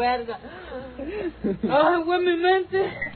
verga. Ay, güey, mi mente.